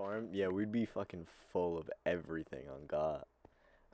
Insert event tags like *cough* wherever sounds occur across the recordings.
farm, yeah, we'd be fucking full of everything on God.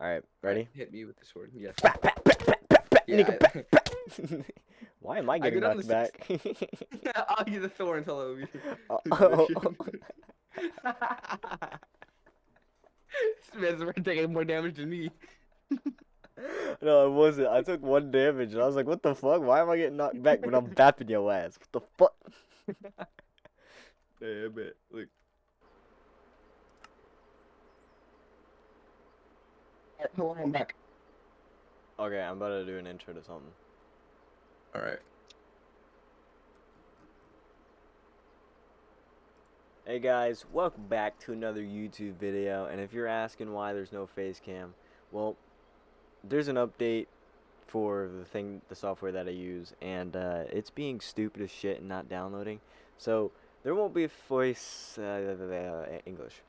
All right, ready? Hit me with the sword. Bah, bah, bah, Yeah, bah. *laughs* Why am I getting down knocked back? *laughs* *laughs* I'll give the thorns. Hello. Oh, oh, oh. this man's taking more damage than me. no, it wasn't. I took one damage, and I was like, "What the fuck? Why am I getting knocked back when I'm bapping your ass? What the fuck?" Yeah, I bet. Look. Hello, I'm back. Okay, I'm about to do an intro to something. All right. Hey guys, welcome back to another YouTube video. And if you're asking why there's no face cam, well, there's an update for the thing, the software that I use, and uh, it's being stupid as shit and not downloading. So there won't be a voice uh, English.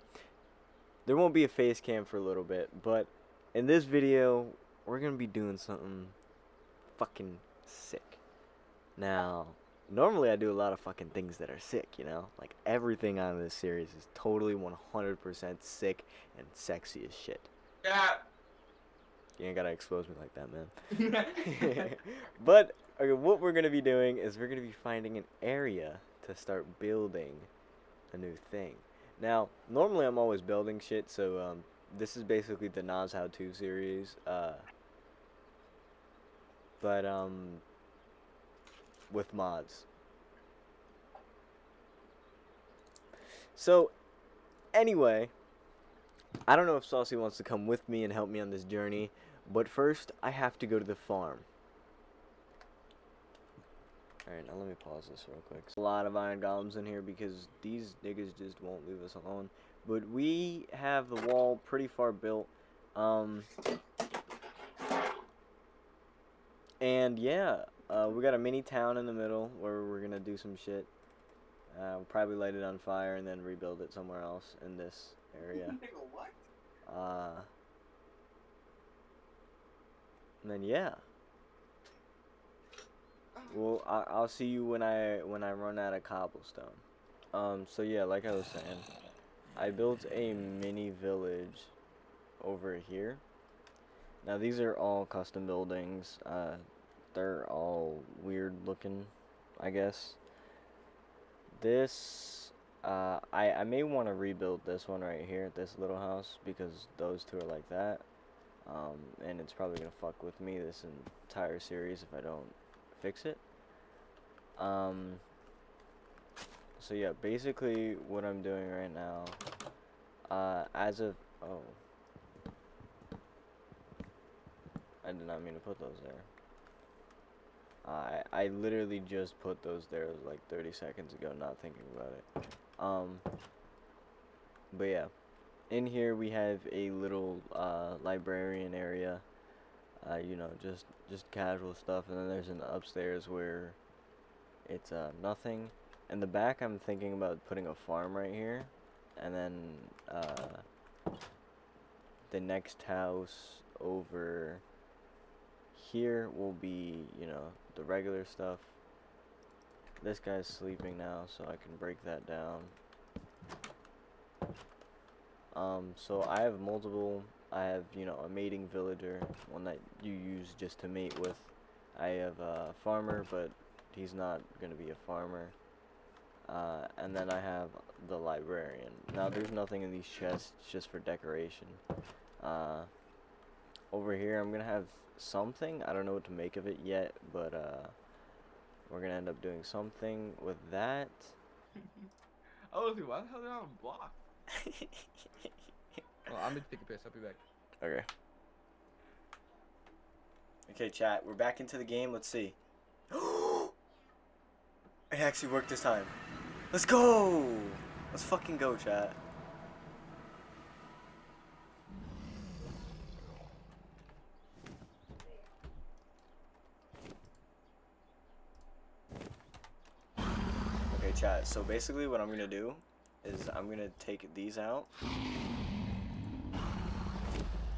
There won't be a face cam for a little bit, but in this video, we're gonna be doing something fucking sick. Now, normally I do a lot of fucking things that are sick, you know? Like everything on this series is totally 100% sick and sexy as shit. Yeah. You ain't gotta expose me like that, man. *laughs* *laughs* but okay, what we're gonna be doing is we're gonna be finding an area to start building a new thing. Now, normally I'm always building shit, so um, this is basically the Nas How To series. Uh, but um, with mods. So, anyway, I don't know if Saucy wants to come with me and help me on this journey, but first I have to go to the farm. Alright, now let me pause this real quick. A lot of iron golems in here because these niggas just won't leave us alone. But we have the wall pretty far built. Um, and yeah, uh, we got a mini town in the middle where we're gonna do some shit. Uh, we'll probably light it on fire and then rebuild it somewhere else in this area. *laughs* what? Uh, and then yeah. Well, I, I'll see you when I when I run out of cobblestone. Um. So yeah, like I was saying, I built a mini village over here. Now these are all custom buildings. Uh, they're all weird looking, I guess. This, uh, I I may want to rebuild this one right here, this little house, because those two are like that. Um, and it's probably gonna fuck with me this entire series if I don't fix it. Um, so yeah, basically what I'm doing right now, uh, as of, oh, I did not mean to put those there. I I literally just put those there like 30 seconds ago, not thinking about it. Um, but yeah, in here we have a little uh, librarian area. Uh, you know, just just casual stuff, and then there's an upstairs where it's uh, nothing. In the back, I'm thinking about putting a farm right here, and then uh, the next house over here will be, you know, the regular stuff. This guy's sleeping now, so I can break that down. Um, so I have multiple, I have, you know, a mating villager, one that you use just to mate with. I have a farmer, but he's not going to be a farmer. Uh, and then I have the librarian. Now, there's nothing in these chests, just for decoration. Uh, over here, I'm going to have something. I don't know what to make of it yet, but uh, we're going to end up doing something with that. *laughs* Oh, dude, why the hell did I have a block? Well, I'm gonna take a piss. I'll be back. Okay. Okay, chat. We're back into the game. Let's see. *gasps* it actually worked this time. Let's go! Let's fucking go, chat. Okay, chat. So basically what I'm gonna do is I'm gonna take these out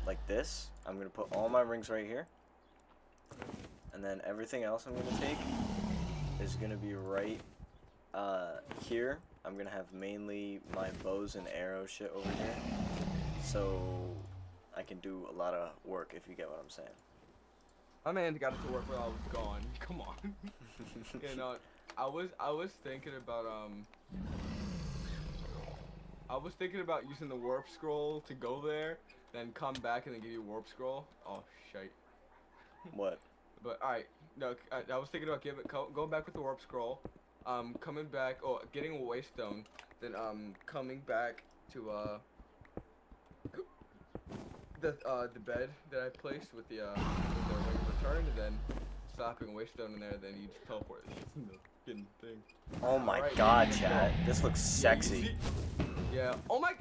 like this. I'm gonna put all my rings right here. And then everything else I'm gonna take is gonna be right uh, here. I'm gonna have mainly my bows and arrow shit over here, so I can do a lot of work if you get what I'm saying. My man got it to work while I was gone. *laughs* Come on. *laughs* you know, I was I was thinking about um. I was thinking about using the warp scroll to go there, then come back and then give you warp scroll. Oh shit. what? But all right, no, I, I was thinking about giving co- going back with the warp scroll, um, coming back, oh, getting a waystone, then um, coming back to uh, the uh the bed that I placed with the uh with the ring of return, and then slapping a waystone in there, then you just teleport in the fucking thing. Oh my Alright, god, let's go. chat. This looks sexy. Yeah. Oh my.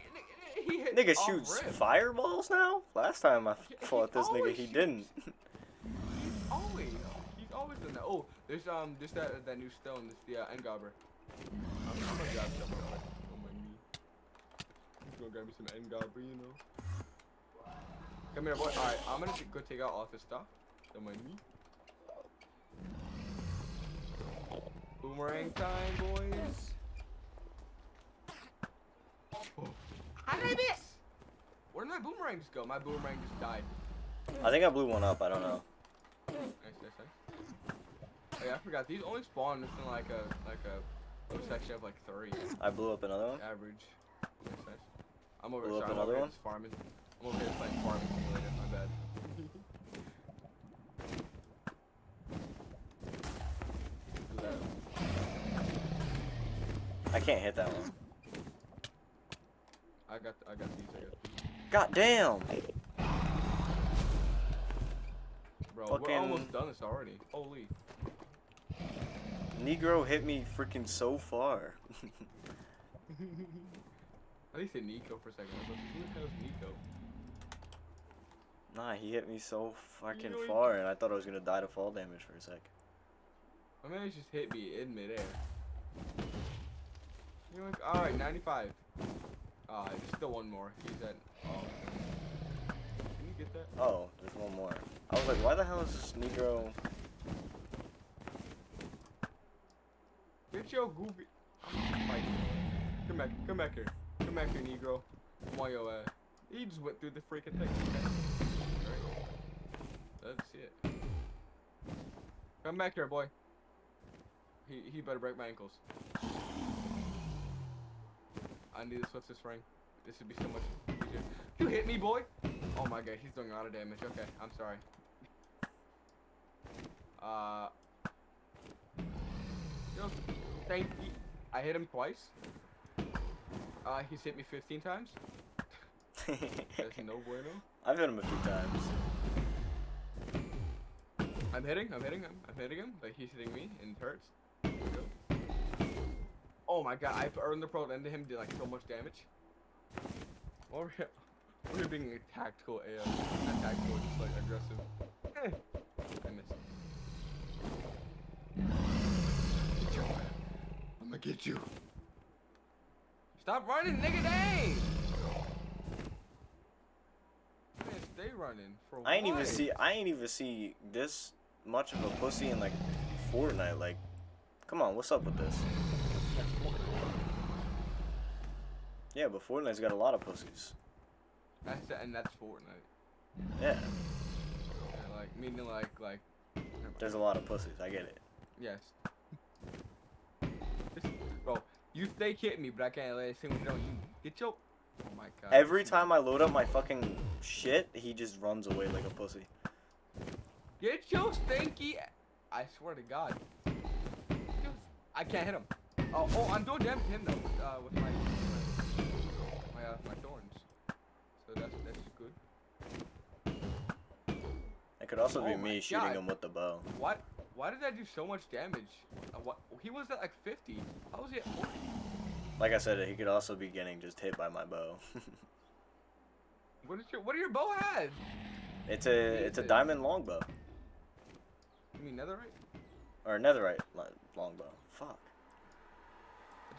He hit. Nigga shoots rip. fireballs now? Last time I fought this nigga, he shoots. didn't. *laughs* He's always, he's always done that. Oh, there's um, there's that that new stone. This the uh, Engobber. I'm, I'm gonna grab some on my knee. I'm gonna grab me some Engobber, you know. Come here, boy. All right, I'm gonna go take out all this stuff on my knee. Boomerang time, boys. How did I miss? Where did my boomerang just go? My boomerang just died. I think I blew one up, I don't know. Nice, nice, nice. Oh yeah, I forgot. These only spawn within like a like a, a section of like three I blew up another one. average. Nice, nice. I'm over Blow up sorry, I'm another over here one? farming. I'm over here playing farming simulator. My bad. I can't hit that one. I got I got these. I got these. God damn! Bro, we're almost done this already. Holy. Negro hit me freaking so far. *laughs* At least say Nico for a second. Like, who the Nico? nah, he hit me so fucking Yoink. far, and I thought I was gonna die to fall damage for a sec. My man just hit me in midair. You're like, alright, 95. Ah, there's still one more. He's at. Oh. Can you get that? Oh, there's one more. I was like, why the hell is this Negro? Get your goofy. Come back, come back here. Come back here, Negro. Come on, your ass. He just went through the freaking thing. Alright. Let's see it. Come back here, boy. He, he better break my ankles. I need to switch this ring. This would be so much easier. You hit me, boy! Oh my god, he's doing a lot of damage. Okay, I'm sorry. Uh. Yo, thank you. I hit him twice. Uh, he's hit me 15 times. *laughs* That's no bueno. I've hit him a few times. I'm hitting, I'm hitting him, I'm hitting him, but he's hitting me, and it hurts. There we go. Oh my god, I earned the pro into him did like so much damage. Or we're being a tactical AF. Not tactical, just like aggressive. Eh, I missed. Get your. I'm gonna get you. Stop running, nigga, dang! Man, stay running. For I ain't even see. I ain't even see this much of a pussy in like Fortnite. Like, come on, what's up with this? Yeah, but Fortnite's got a lot of pussies. That's and that's Fortnite. Yeah, Yeah, like meaning like like there's a lot of pussies. I get it. yes. Bro, you stay hitting me, but I can't let it sing with you. Get your Oh my god. Every time I load up my fucking shit, he just runs away like a pussy. Get your stinky I swear to god. I can't hit him. Oh, oh, I'm doing damage to him though, uh, with my uh, my thorns. So that's that's good. It could also be Oh my me shooting him with the bow. What? Why did that do so much damage? Uh, what? He was at like 50. How was he at 40? Like I said, he could also be getting just hit by my bow. *laughs* What is your What are your bow head? it's a it's a diamond longbow You mean netherite? or netherite longbow. Fuck.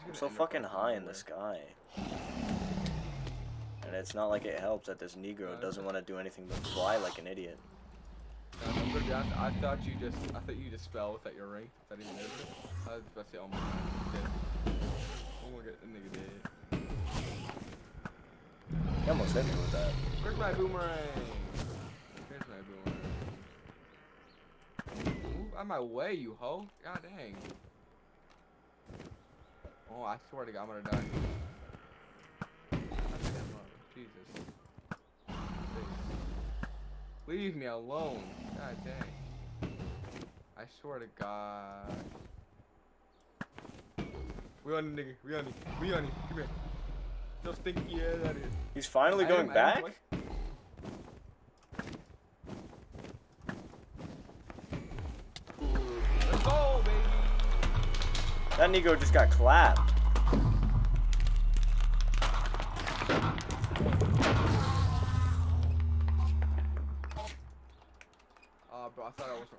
I'm so fucking high in the sky. And it's not like it helps that this Negro doesn't want to do anything but fly like an idiot. No, no, I'm gonna be honest, I thought you just I thought you just fell without your ring. I didn't it. I was about to say, oh my god. Oh my god, that nigga dead. You almost hit me with that. Where's my boomerang? Where's my boomerang? Move out my way, you hoe. God dang. Oh, I swear to God, I'm gonna die. God damn, Jesus. Please. Leave me alone. God dang. I swear to God. We on the nigga. We on it. We on it. Come here. No stinky ass out of here. He's finally I going am- back? Let's go, baby. That Nigo just got clapped.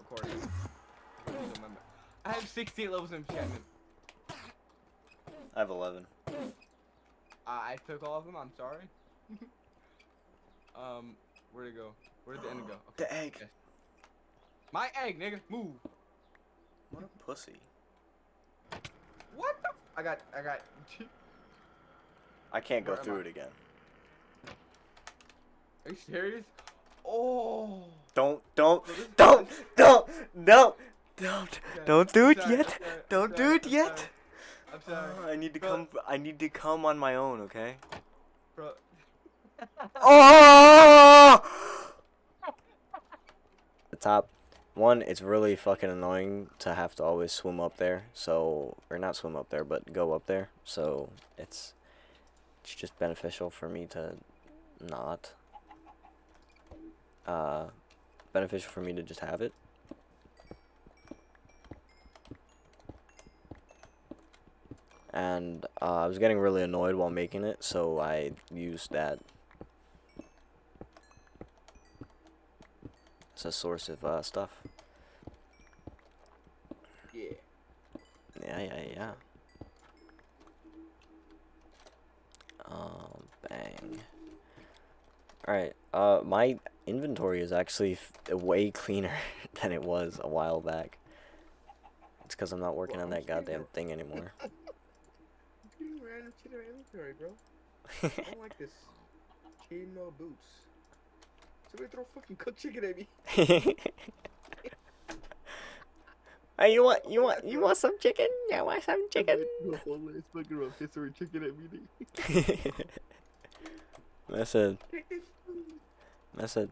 Recording. I don't remember. I have 68 levels of enchantment. I have 11. Uh, I took all of them. I'm sorry. *laughs* um, where'd it go? Where did the end go? *gasps* Okay. The egg. yes. My egg, nigga. Move. What a pussy. What the? F I got. I got. *laughs* I can't go Where through it again. Are you serious? Oh. Don't, don't, So don't, don't, don't, don't, don't do it yet. I'm sorry, I'm Don't do it yet. I'm sorry, Uh, I need to Bro. come. I need to come on my own. Okay. bro. *laughs* Oh! The top one, it's really fucking annoying to have to always swim up there. So, or not swim up there, but go up there. So it's it's just beneficial for me to not. Uh, beneficial for me to just have it. And uh, I was getting really annoyed while making it, so I used that as a source of uh, stuff. Yeah. Yeah, yeah, yeah. Um, bang. Alright, uh, my inventory is actually f- way cleaner *laughs* than it was a while back. It's because I'm not working on that goddamn thing anymore. *laughs* You random in my inventory, bro. *laughs* I don't like this. Chainmail boots. Somebody throw fucking cooked chicken at me. *laughs* hey, you want, you want, you want some chicken? Yeah, I want some chicken? Hold this fucking rotisserie chicken at me. I said, Take this. I said,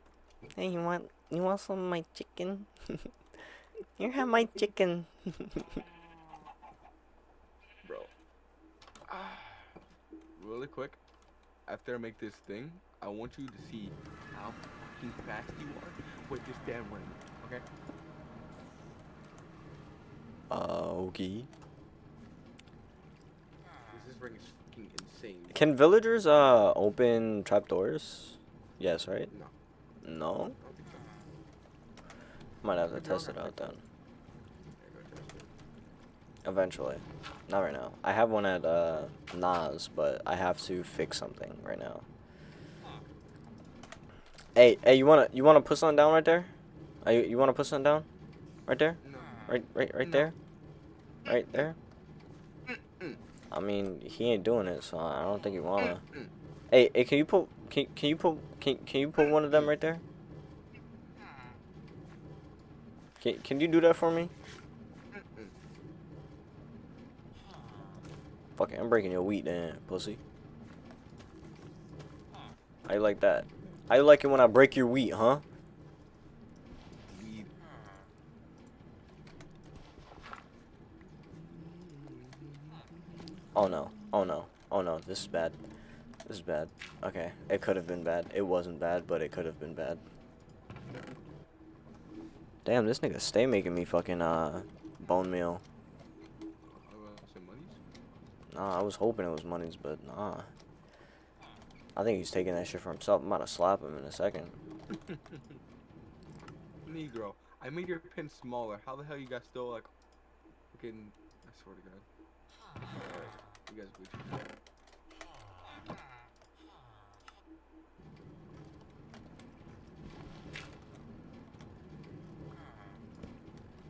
hey, you want, you want some of my chicken? *laughs* Here, have my chicken. Really quick, after I make this thing, I want you to see how fucking fast you are with this damn ring. Okay? Uh, okay. This, ring is fucking insane. Can villagers uh open trapdoors? Yes, right? No. No. I don't think so. Might have to test it out then. Yeah, go test it. Eventually. Not right now. I have one at uh Nas, but I have to fix something right now. Hey, hey, you wanna you wanna put something down right there? Uh, you, you wanna put something down? Right there? No. Right right right No. there? Right there? I mean, he ain't doing it, so I don't think he wanna. Hey, hey, can you put can can you put can can you put one of them right there? Can can you do that for me? Fuck it, I'm breaking your wheat then, pussy. How you like that? How you like it when I break your wheat, huh? Oh no. Oh no. Oh no. This is bad. This is bad. Okay. It could have been bad. It wasn't bad, but it could have been bad. Damn, this nigga stay making me fucking uh bone meal. Nah, I was hoping it was monies, but nah. I think he's taking that shit for himself. I'm about to slap him in a second. *laughs* Negro, I made your pin smaller. How the hell you guys still like fucking I swear to god. You guys.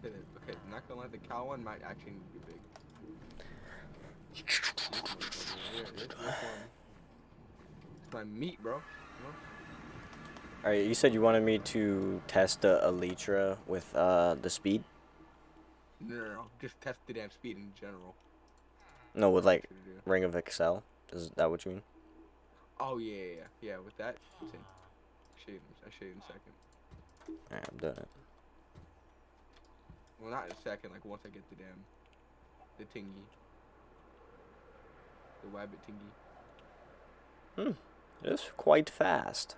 Okay, not gonna lie, the cow one might actually be big. You're, you're, you're fun. It's *sighs* my meat, bro. All right, you said you wanted me to test the Elytra with uh the speed. No, no, no. Just test the damn speed in general. No, with like That's what you do. Ring of Excel. Is that what you mean? Oh yeah, yeah, yeah. Yeah, with that. I'll show you. I'll show you in a second. All right, I'm done it. Well, not in a second. Like once I get the damn, the tingy, the wabbit tingy. Hmm. It's quite fast.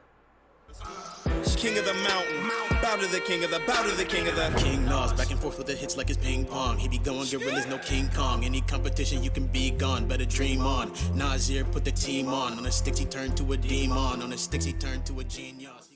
King of the mountain, bow to the king of the, bow to the king of the. King Nas, back and forth with the hits like it's ping pong. He be going gorillas, no King Kong. Any competition, you can be gone. Better dream on. Nasir put the team on. On the sticks, he turned to a demon. On the sticks, he turned to a genius.